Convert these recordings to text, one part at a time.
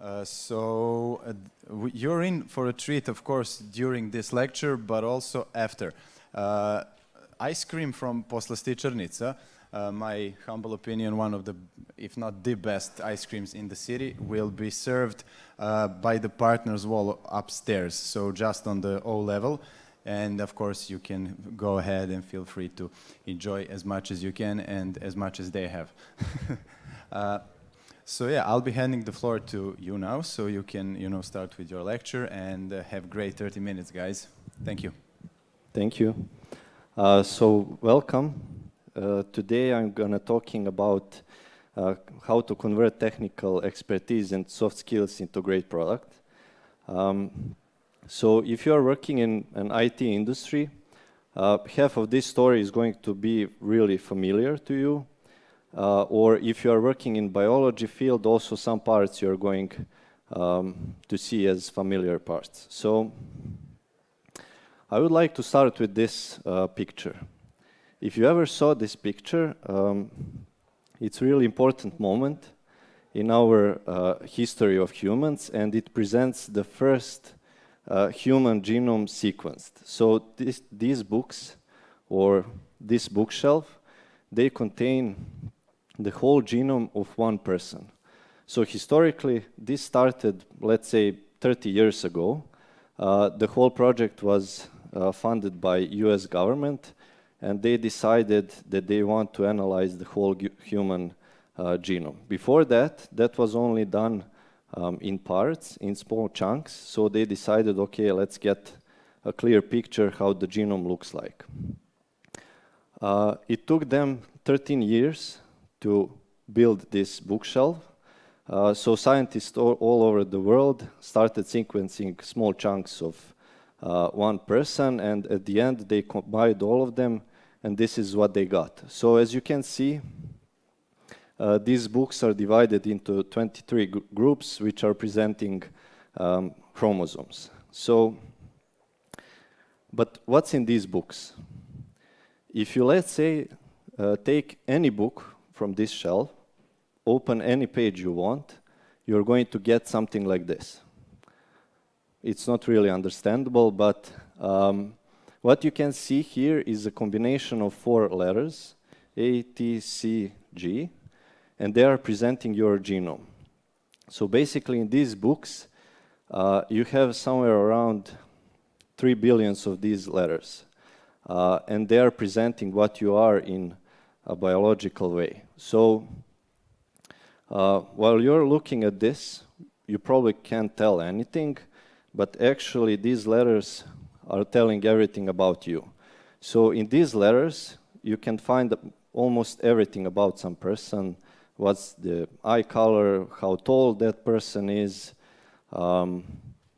Uh, so uh, you're in for a treat, of course, during this lecture, but also after. Uh, ice cream from Poslasti uh, my humble opinion, one of the, if not the best ice creams in the city, will be served uh, by the partners wall upstairs, so just on the O level. And of course, you can go ahead and feel free to enjoy as much as you can and as much as they have. so yeah, I'll be handing the floor to you now, so you can, you know, start with your lecture and uh, have great 30 minutes, guys. Thank you. Thank you. Uh, so welcome. Uh, today I'm gonna talking about uh, how to convert technical expertise and soft skills into great product. Um, so if you are working in an IT industry, uh, half of this story is going to be really familiar to you uh, or if you are working in biology field, also some parts you're going um, to see as familiar parts. So I would like to start with this uh, picture. If you ever saw this picture, um, it's a really important moment in our uh, history of humans and it presents the first uh, human genome sequenced. So this, these books or this bookshelf, they contain the whole genome of one person. So historically, this started, let's say, 30 years ago. Uh, the whole project was uh, funded by US government, and they decided that they want to analyze the whole human uh, genome. Before that, that was only done um, in parts, in small chunks, so they decided, okay, let's get a clear picture how the genome looks like. Uh, it took them 13 years to build this bookshelf. Uh, so scientists all, all, over the world started sequencing small chunks of uh, one person and at the end they combined all of them and this is what they got. So as you can see, uh, these books are divided into 23 groups which are presenting um, chromosomes. So, but what's in these books? If you, let's say, uh, take any book from this shelf, open any page you want, you're going to get something like this. It's not really understandable, but um, what you can see here is a combination of four letters, A, T, C, G, and they are presenting your genome. So basically in these books, uh, you have somewhere around 3 billions of these letters. Uh, and they are presenting what you are in a biological way. So uh, while you're looking at this, you probably can't tell anything, but actually these letters are telling everything about you. So in these letters, you can find almost everything about some person, what's the eye color, how tall that person is, um,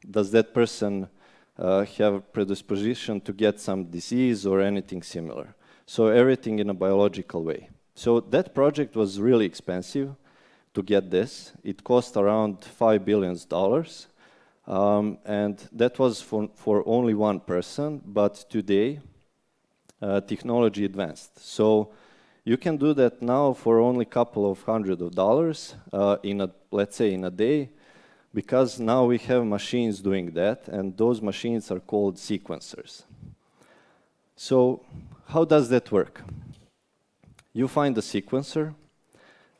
does that person uh, have predisposition to get some disease or anything similar. So everything in a biological way. So that project was really expensive to get this. It cost around $5 billion. Um, and that was for, for only one person, but today uh, technology advanced. So you can do that now for only a couple of hundred of dollars uh, in a, let's say in a day, because now we have machines doing that, and those machines are called sequencers. So how does that work? You find a sequencer,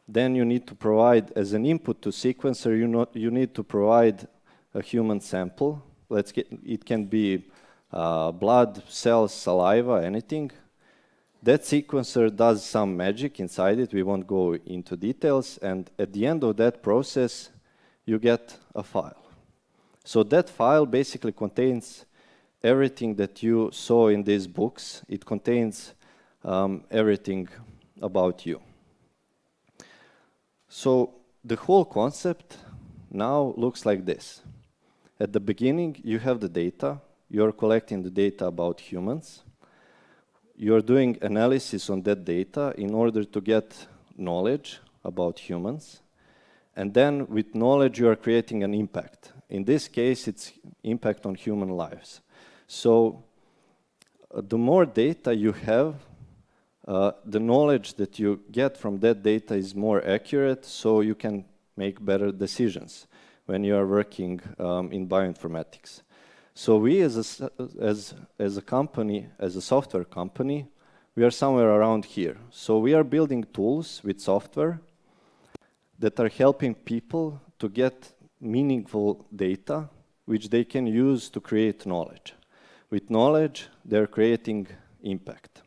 then you need to provide, as an input to sequencer, you, not, you need to provide a human sample. Let's get, it can be uh, blood, cells, saliva, anything. That sequencer does some magic inside it. We won't go into details. And at the end of that process, you get a file. So that file basically contains everything that you saw in these books. It contains um, everything about you. So the whole concept now looks like this. At the beginning, you have the data. You're collecting the data about humans. You're doing analysis on that data in order to get knowledge about humans. And then with knowledge, you are creating an impact. In this case, it's impact on human lives. So uh, the more data you have, uh, the knowledge that you get from that data is more accurate, so you can make better decisions. when you are working um, in bioinformatics. So we as a, as, as a company, as a software company, we are somewhere around here. So we are building tools with software that are helping people to get meaningful data which they can use to create knowledge. With knowledge, they're creating impact.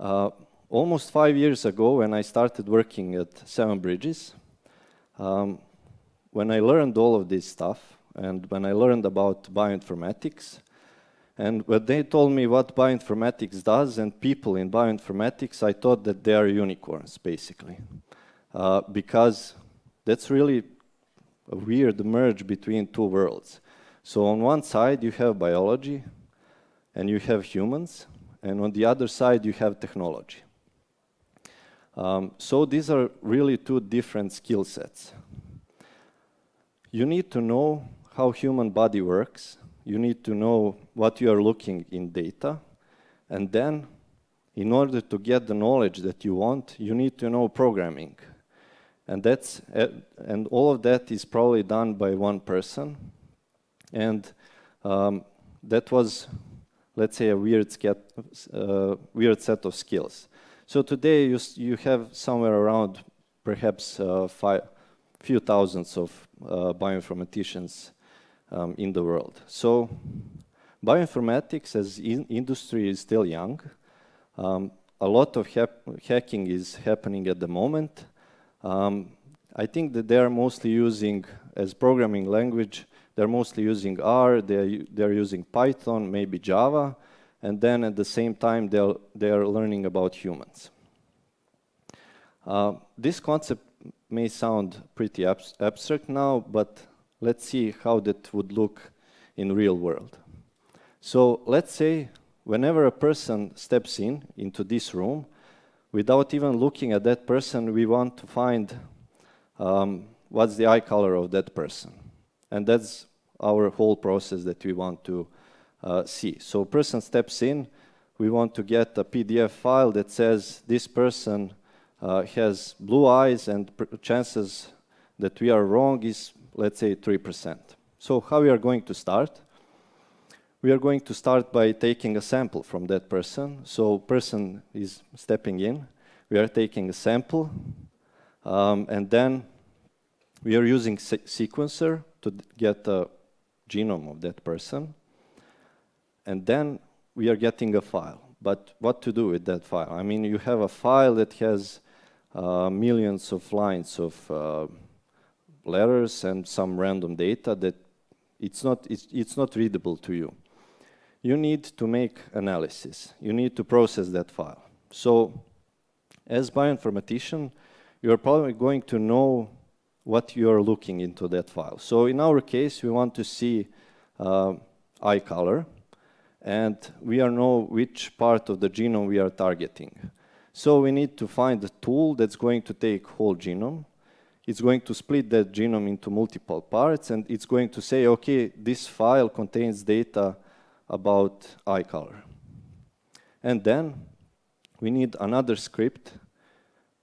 Uh, almost five years ago, when I started working at Seven Bridges, um, when I learned all of this stuff, and when I learned about bioinformatics, and when they told me what bioinformatics does and people in bioinformatics, I thought that they are unicorns, basically. Uh, because that's really a weird merge between two worlds. So on one side, you have biology, and you have humans, and on the other side, you have technology. Um, so these are really two different skill sets. You need to know how human body works. You need to know what you are looking in data. And then, in order to get the knowledge that you want, you need to know programming. And, that's, and all of that is probably done by one person. And um, that was, let's say, a weird, uh, weird set of skills. So today you, you have somewhere around perhaps uh, few thousands of uh, bioinformaticians um, in the world. So bioinformatics as in industry is still young. Um, a lot of hacking is happening at the moment. Um, I think that they are mostly using, as programming language, they're mostly using R, they're, they're using Python, maybe Java, and then at the same time they're, they're learning about humans. Uh, this concept may sound pretty abs abstract now, but let's see how that would look in real world. So let's say whenever a person steps in into this room, without even looking at that person, we want to find um, what's the eye color of that person. And that's our whole process that we want to uh, see. So person steps in, we want to get a PDF file that says this person uh, has blue eyes and chances that we are wrong is, let's say, 3%. So how we are going to start? We are going to start by taking a sample from that person. So person is stepping in. We are taking a sample. Um, and then we are using se sequencer to get a genome of that person. And then we are getting a file. But what to do with that file? I mean, you have a file that has uh, millions of lines of uh, letters and some random data that it's not, it's, it's not readable to you. You need to make analysis. You need to process that file. So as bioinformatician, you're probably going to know what you're looking into that file. So in our case, we want to see uh, eye color, and we are know which part of the genome we are targeting. So we need to find a tool that's going to take whole genome. It's going to split that genome into multiple parts, and it's going to say, okay, this file contains data about eye color. And then we need another script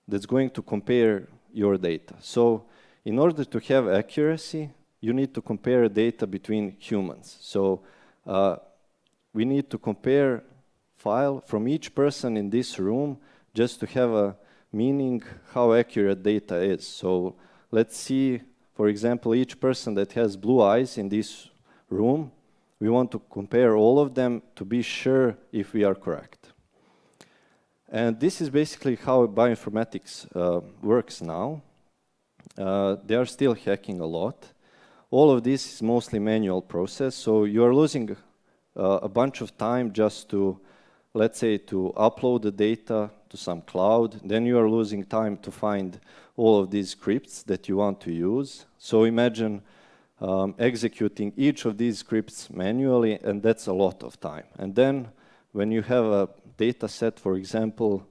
that's going to compare your data. So in order to have accuracy, you need to compare data between humans. So uh, we need to compare file from each person in this room just to have a meaning how accurate data is. So let's see, for example, each person that has blue eyes in this room, we want to compare all of them to be sure if we are correct. And this is basically how bioinformatics uh, works now. Uh, they are still hacking a lot. All of this is mostly manual process, so you are losing uh, a bunch of time just to, let's say, to upload the data, to some cloud, then you are losing time to find all of these scripts that you want to use. So imagine um, executing each of these scripts manually, and that's a lot of time. And then when you have a data set, for example,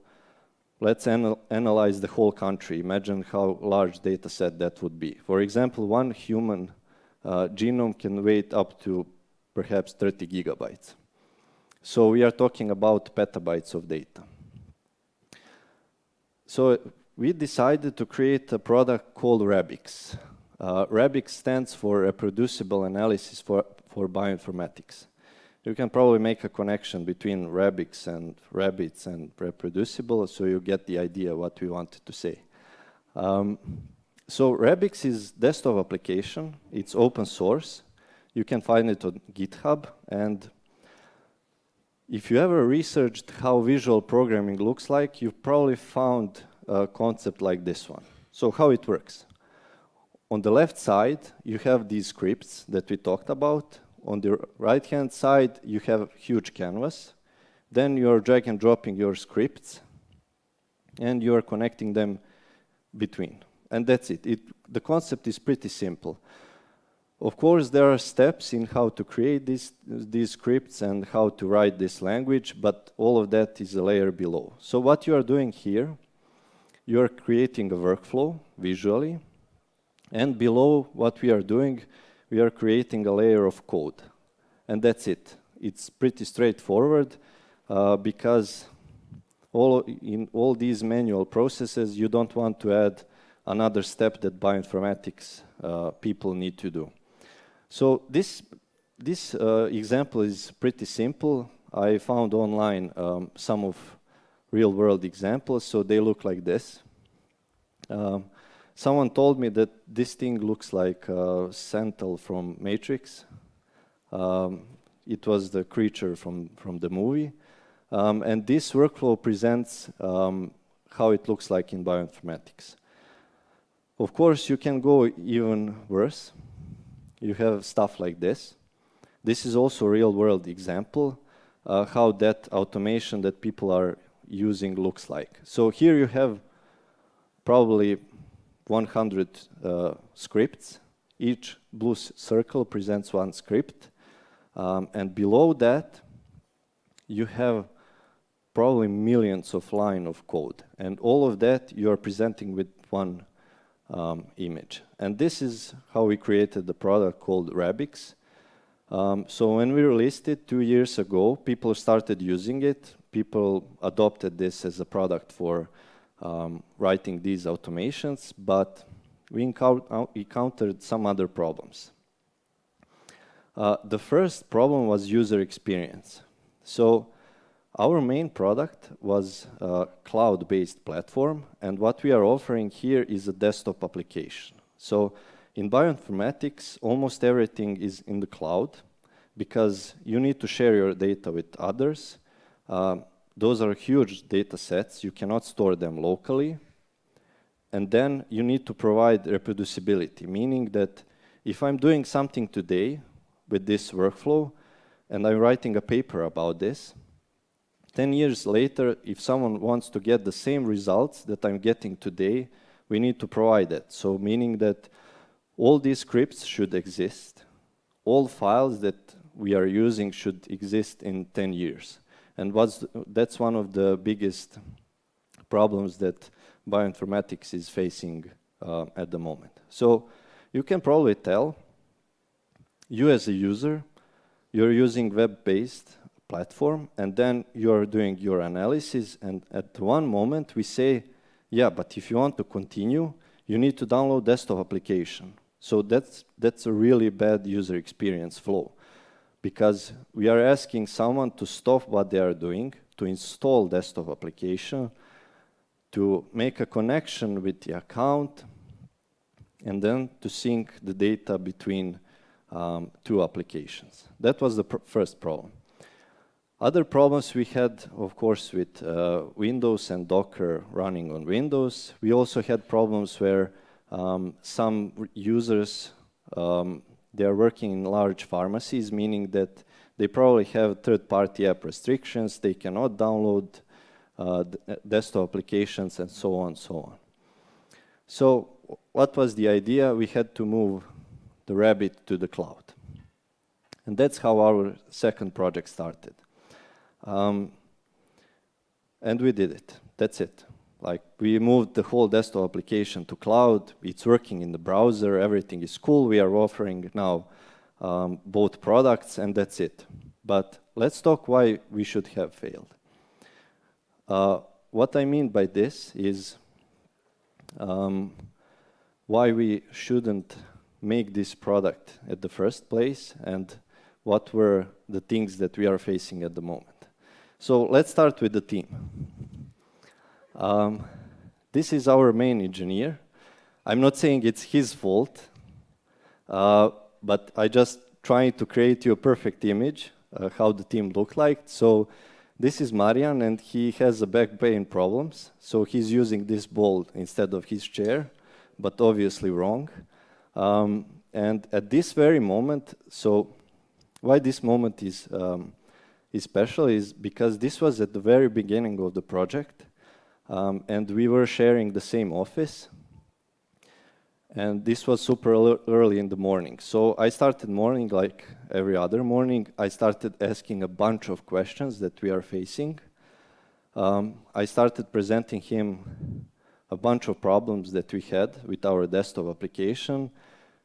let's anal analyze the whole country. Imagine how large data set that would be. For example, one human uh, genome can weigh up to perhaps 30 gigabytes. So we are talking about petabytes of data. So we decided to create a product called Rabix. Uh, Rabix stands for Reproducible Analysis for, for Bioinformatics. You can probably make a connection between Rabix and rabbits and reproducible, so you get the idea what we wanted to say. Um, so Rabix is desktop application. It's open source. You can find it on GitHub. And if you ever researched how visual programming looks like, you've probably found a concept like this one. So how it works. On the left side, you have these scripts that we talked about. On the right-hand side, you have huge canvas. Then you're drag and dropping your scripts, and you're connecting them between. And that's it. it. The concept is pretty simple. Of course, there are steps in how to create these, these scripts and how to write this language, but all of that is a layer below. So what you are doing here, you are creating a workflow visually, and below what we are doing, we are creating a layer of code. And that's it. It's pretty straightforward uh, because all in all these manual processes, you don't want to add another step that bioinformatics uh, people need to do. So this, this uh, example is pretty simple. I found online um, some of real-world examples, so they look like this. Um, someone told me that this thing looks like uh, from Matrix. Um, it was the creature from, from the movie. Um, and this workflow presents um, how it looks like in bioinformatics. Of course, you can go even worse. You have stuff like this. This is also a real-world example, uh, how that automation that people are using looks like. So here you have probably 100 uh, scripts. Each blue circle presents one script. Um, and below that, you have probably millions of lines of code. And all of that you are presenting with one um, image. And this is how we created the product called Rabix. Um, so when we released it two years ago, people started using it. People adopted this as a product for um, writing these automations, but we encountered some other problems. Uh, the first problem was user experience. So our main product was a cloud-based platform, and what we are offering here is a desktop application. So in bioinformatics, almost everything is in the cloud because you need to share your data with others. Uh, those are huge data sets. You cannot store them locally. And then you need to provide reproducibility, meaning that if I'm doing something today with this workflow and I'm writing a paper about this, 10 years later, if someone wants to get the same results that I'm getting today, we need to provide that. So meaning that all these scripts should exist. All files that we are using should exist in 10 years. And that's one of the biggest problems that bioinformatics is facing uh, at the moment. So you can probably tell, you as a user, you're using web-based platform, and then you're doing your analysis, and at one moment we say, yeah, but if you want to continue, you need to download desktop application. So that's, that's a really bad user experience flow because we are asking someone to stop what they are doing, to install desktop application, to make a connection with the account, and then to sync the data between um, two applications. That was the pr first problem. Other problems we had, of course, with uh, Windows and Docker running on Windows. We also had problems where um, some users, um, they are working in large pharmacies, meaning that they probably have third-party app restrictions, they cannot download uh, uh desktop applications, and so on, so on. So what was the idea? We had to move the Rabbit to the cloud. And that's how our second project started. Um, and we did it. That's it. Like we moved the whole desktop application to cloud. It's working in the browser. Everything is cool. We are offering now um, both products, and that's it. But let's talk why we should have failed. Uh, what I mean by this is um, why we shouldn't make this product at the first place and what were the things that we are facing at the moment. So let's start with the team. Um, this is our main engineer. I'm not saying it's his fault, uh, but I just trying to create you a perfect image uh, how the team looked like. So this is Marian, and he has a back pain problems. So he's using this ball instead of his chair, but obviously wrong. Um, and at this very moment, so why this moment is, um, is special is because this was at the very beginning of the project, um, and we were sharing the same office. And this was super early in the morning. So I started morning like every other morning. I started asking a bunch of questions that we are facing. Um, I started presenting him a bunch of problems that we had with our desktop application.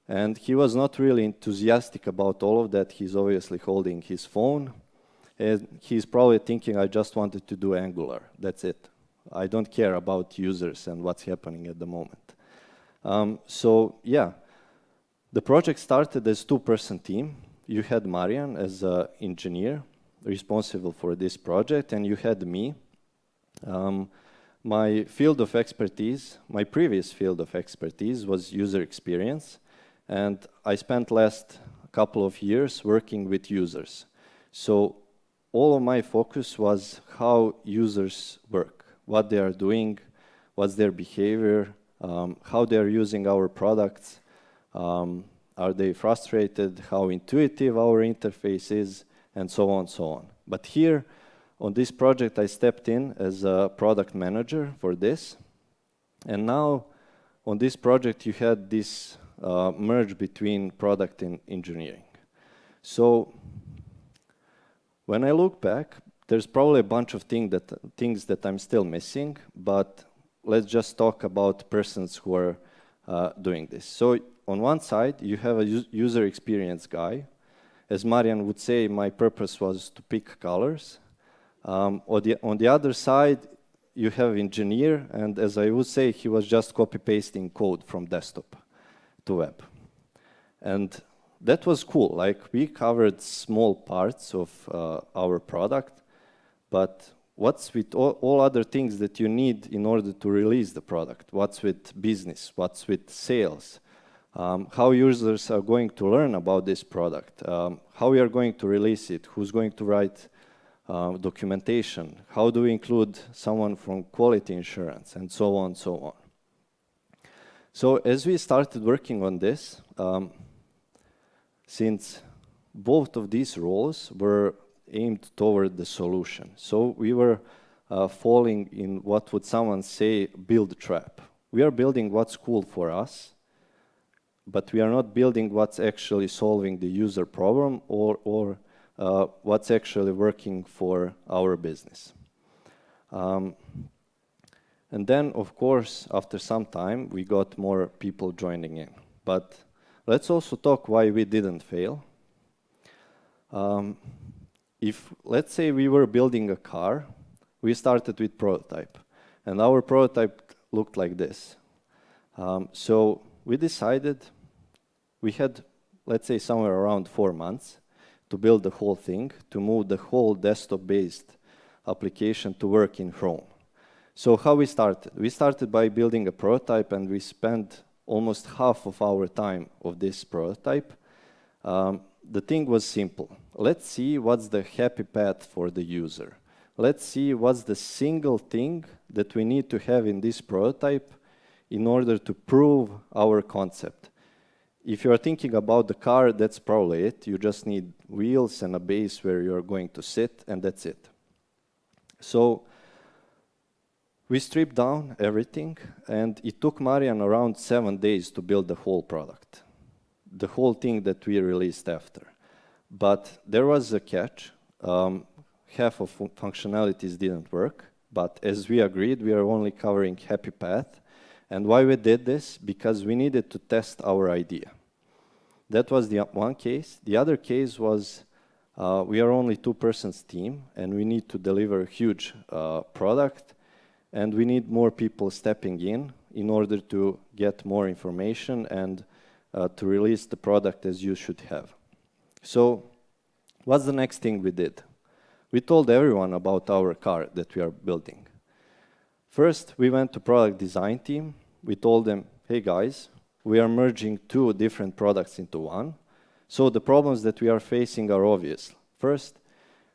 And he was not really enthusiastic about all of that. He's obviously holding his phone. And he's probably thinking, I just wanted to do Angular. That's it. I don't care about users and what's happening at the moment. Um, so yeah, the project started as two-person team. You had Marian as an engineer responsible for this project, and you had me. Um, my field of expertise, my previous field of expertise was user experience, and I spent last couple of years working with users. So all of my focus was how users work, what they are doing, what's their behavior, um, how they're using our products, um, are they frustrated, how intuitive our interface is, and so on and so on. But here, on this project, I stepped in as a product manager for this. And now, on this project, you had this uh, merge between product and engineering. So, when I look back, there's probably a bunch of thing that, things that I'm still missing, but let's just talk about persons who are uh, doing this. So on one side, you have a user experience guy. As Marian would say, my purpose was to pick colors. Um, on, the, on the other side, you have engineer, and as I would say, he was just copy-pasting code from desktop to web. And that was cool. Like, we covered small parts of uh, our product, but what's with all, all, other things that you need in order to release the product? What's with business? What's with sales? Um, how users are going to learn about this product? Um, how we are going to release it? Who's going to write uh, documentation? How do we include someone from quality insurance? And so on, so on. So as we started working on this, um, since both of these roles were aimed toward the solution. So we were uh, falling in what would someone say, build trap. We are building what's cool for us, but we are not building what's actually solving the user problem or, or uh, what's actually working for our business. Um, and then, of course, after some time, we got more people joining in. But let's also talk why we didn't fail. Um, if, let's say we were building a car, we started with prototype, and our prototype looked like this. Um, so we decided we had, let's say, somewhere around four months to build the whole thing, to move the whole desktop-based application to work in Chrome. So how we started? We started by building a prototype, and we spent almost half of our time of this prototype um, the thing was simple. Let's see what's the happy path for the user. Let's see what's the single thing that we need to have in this prototype in order to prove our concept. If you're thinking about the car, that's probably it. You just need wheels and a base where you're going to sit, and that's it. So we stripped down everything, and it took Marian around seven days to build the whole product the whole thing that we released after. But there was a catch. Um, half of fun functionalities didn't work, but as we agreed, we are only covering happy path. And why we did this? Because we needed to test our idea. That was the one case. The other case was uh, we are only two persons team and we need to deliver a huge uh, product and we need more people stepping in in order to get more information and uh, to release the product as you should have. So what's the next thing we did? We told everyone about our car that we are building. First, we went to product design team. We told them, hey guys, we are merging two different products into one. So the problems that we are facing are obvious. First,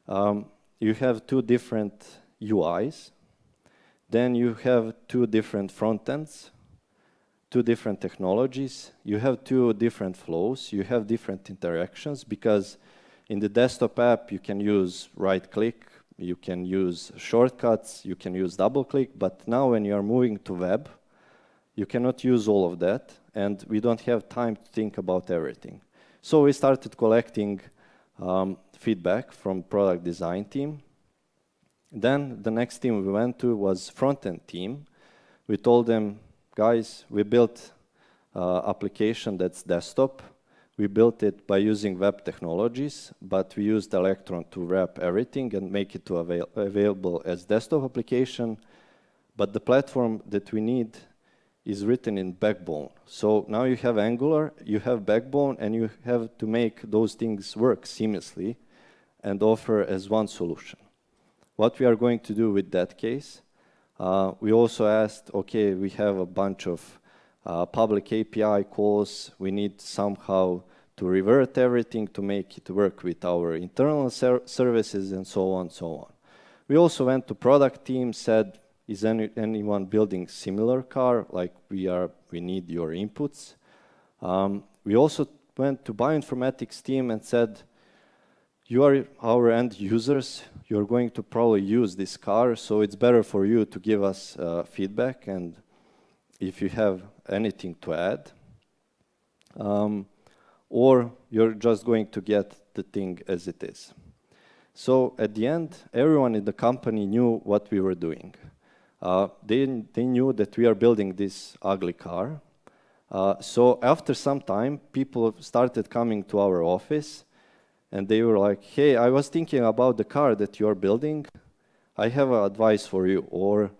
um, you have two different UIs. Then you have two different front ends, two different technologies. You have two different flows. You have different interactions because in the desktop app, you can use right click, you can use shortcuts, you can use double click, but now when you are moving to web, you cannot use all of that, and we don't have time to think about everything. So we started collecting um, feedback from product design team. Then the next team we went to was front-end team. We told them, guys, we built uh, application that's desktop. We built it by using web technologies, but we used Electron to wrap everything and make it to avail available as desktop application. But the platform that we need is written in Backbone. So now you have Angular, you have Backbone, and you have to make those things work seamlessly and offer as one solution. What we are going to do with that case, uh, we also asked, okay, we have a bunch of uh, public API calls, we need somehow to revert everything to make it work with our internal ser services and so on, so on. We also went to product team, said, is any, anyone building similar car? Like we are, we need your inputs. Um, we also went to bioinformatics team and said, you are our end users. You're going to probably use this car, so it's better for you to give us uh, feedback and if you have anything to add. Um, or you're just going to get the thing as it is. So at the end, everyone in the company knew what we were doing. Uh, they, they knew that we are building this ugly car. Uh, so after some time, people started coming to our office and they were like, hey, I was thinking about the car that you're building. I have advice for you. Or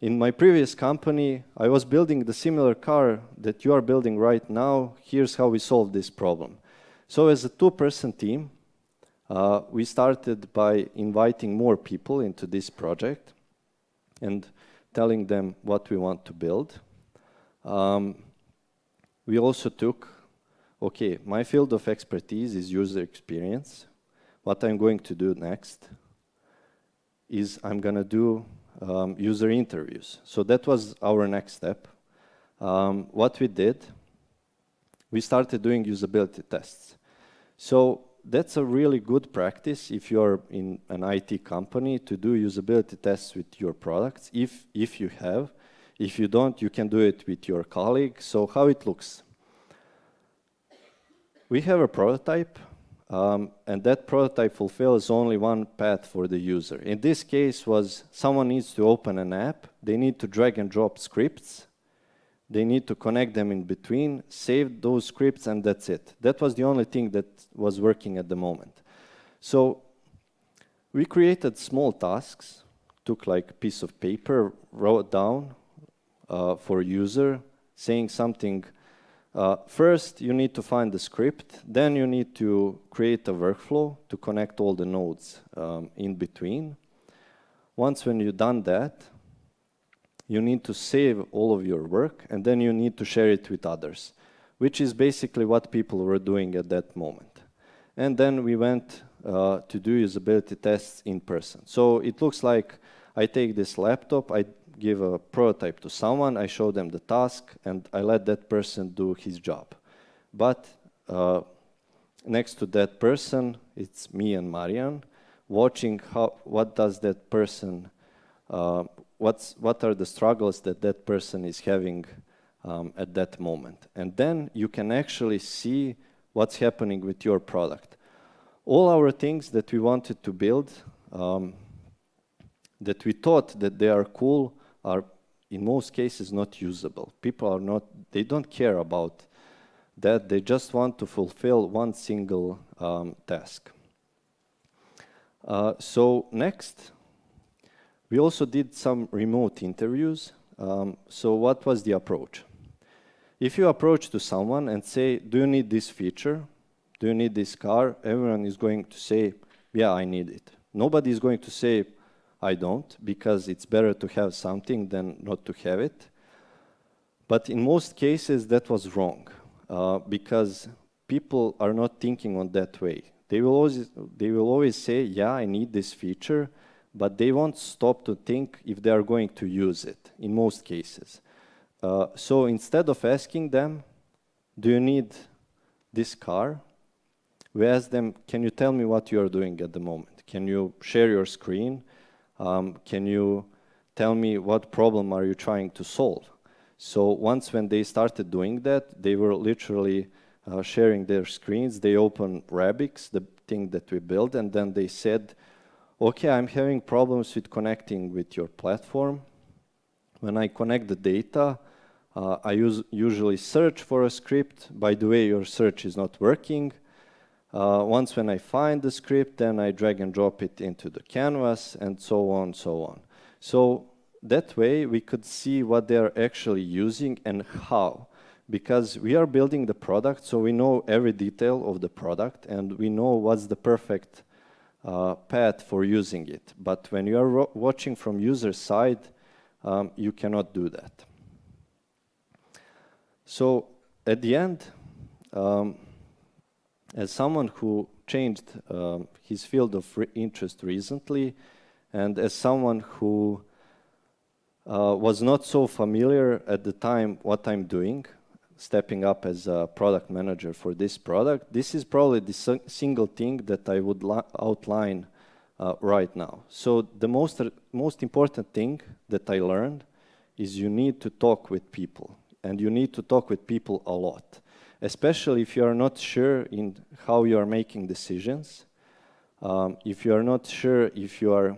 in my previous company, I was building the similar car that you are building right now. Here's how we solved this problem. So as a two-person team, uh, we started by inviting more people into this project and telling them what we want to build. Um, we also took, okay, my field of expertise is user experience. What I'm going to do next is I'm going to do um, user interviews. So that was our next step. Um, what we did, we started doing usability tests. So that's a really good practice if you're in an IT company to do usability tests with your products, if, if you have. If you don't, you can do it with your colleague. So how it looks. We have a prototype, um, and that prototype fulfills only one path for the user. In this case was someone needs to open an app, they need to drag and drop scripts, they need to connect them in between, save those scripts, and that's it. That was the only thing that was working at the moment. So we created small tasks, took like a piece of paper, wrote down uh, for user, saying something. Uh, first, you need to find the script. Then you need to create a workflow to connect all the nodes um, in between. Once when you've done that, you need to save all of your work and then you need to share it with others, which is basically what people were doing at that moment. And then we went uh, to do usability tests in person. So it looks like I take this laptop, I give a prototype to someone, I show them the task, and I let that person do his job. But uh, next to that person, it's me and Marian, watching how, what does that person uh, what's, what are the struggles that that person is having um, at that moment. And then you can actually see what's happening with your product. All our things that we wanted to build, um, that we thought that they are cool, are in most cases not usable. People are not, they don't care about that, they just want to fulfill one single um, task. Uh, so next, we also did some remote interviews Um, so what was the approach? If you approach to someone and say, do you need this feature? Do you need this car? Everyone is going to say, yeah, I need it. Nobody is going to say, I don't, because it's better to have something than not to have it. But in most cases, that was wrong, uh, because people are not thinking on that way. They will, always, they will always say, yeah, I need this feature, but they won't stop to think if they are going to use it, in most cases. Uh, so instead of asking them, do you need this car? We ask them, can you tell me what you are doing at the moment? Can you share your screen? Um, can you tell me what problem are you trying to solve? So once when they started doing that, they were literally uh, sharing their screens. They opened Rabix, the thing that we built, and then they said, okay, I'm having problems with connecting with your platform. When I connect the data, uh, I usually search for a script. By the way, your search is not working. Uh, once when I find the script, then I drag and drop it into the canvas and so on, so on. So that way we could see what they're actually using and how. Because we are building the product, so we know every detail of the product and we know what's the perfect uh, path for using it. But when you are watching from user side, um, you cannot do that. So at the end, um, as someone who changed um, his field of re interest recently, and as someone who uh, was not so familiar at the time what I'm doing, stepping up as a product manager for this product, this is probably the single thing that I would outline uh, right now. So the most, most important thing that I learned is you need to talk with people and you need to talk with people a lot, especially if you are not sure in how you are making decisions, um, if you are not sure if you are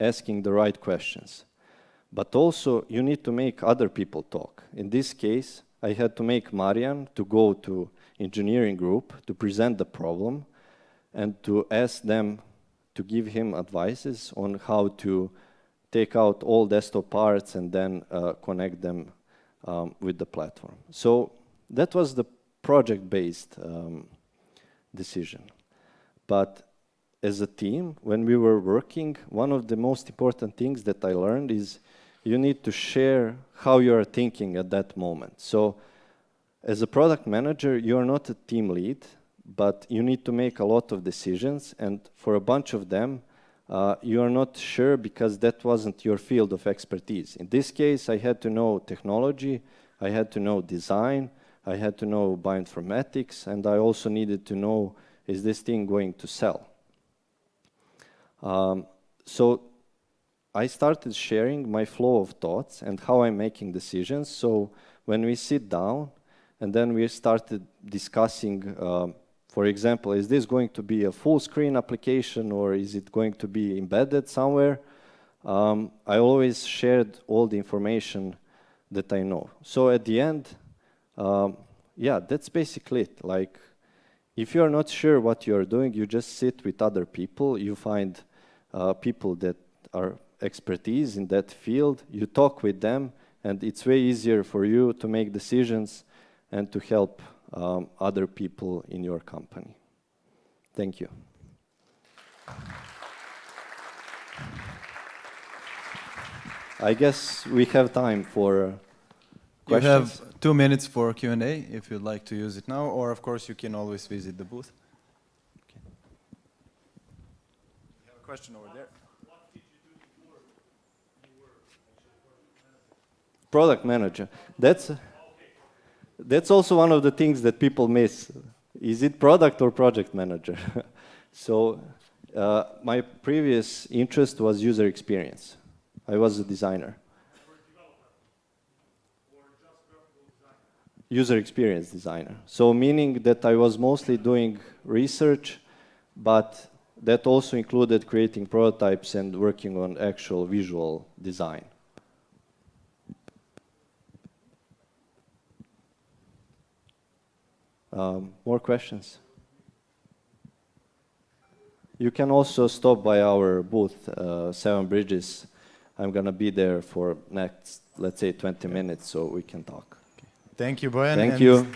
asking the right questions. But also you need to make other people talk. In this case, I had to make Marian to go to engineering group to present the problem and to ask them to give him advices on how to take out all desktop parts and then uh, connect them um, with the platform. So that was the project-based um, decision. But as a team, when we were working, one of the most important things that I learned is you need to share how you are thinking at that moment. So as a product manager, you are not a team lead, but you need to make a lot of decisions. And for a bunch of them, uh, you are not sure because that wasn't your field of expertise. In this case, I had to know technology, I had to know design, I had to know bioinformatics, and I also needed to know, is this thing going to sell? Um, so I started sharing my flow of thoughts and how I'm making decisions. So when we sit down and then we started discussing, uh, for example, is this going to be a full screen application or is it going to be embedded somewhere? Um, I always shared all the information that I know. So at the end, um, yeah, that's basically it. Like, if you're not sure what you're doing, you just sit with other people. You find uh, people that are expertise in that field, you talk with them, and it's way easier for you to make decisions and to help um, other people in your company. Thank you. I guess we have time for uh, questions. Two minutes for Q&A if you'd like to use it now, or of course you can always visit the booth. Okay. Have a question over there. product manager. That's, that's also one of the things that people miss. Is it product or project manager? so uh, my previous interest was user experience. I was a designer. User experience designer. So meaning that I was mostly doing research, but that also included creating prototypes and working on actual visual design. Um, more questions? You can also stop by our booth, uh, Seven Bridges. I'm gonna be there for next, let's say, 20 minutes, so we can talk. Thank you, Bojan. Thank you.